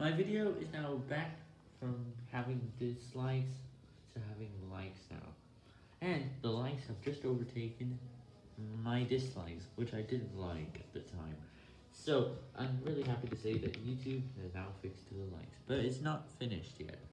My video is now back from having dislikes to having likes now. And the likes have just overtaken my dislikes, which I didn't like at the time. So, I'm really happy to say that YouTube has now fixed the likes, but it's not finished yet.